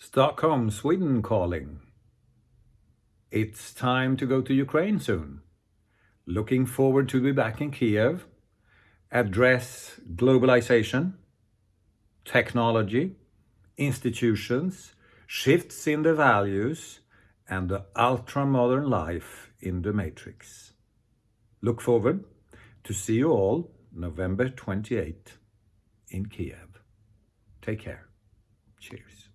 Stockholm, Sweden calling. It's time to go to Ukraine soon. Looking forward to be back in Kiev, address globalization, technology, institutions, shifts in the values, and the ultra-modern life in the matrix. Look forward to see you all November 28 in Kiev. Take care. Cheers.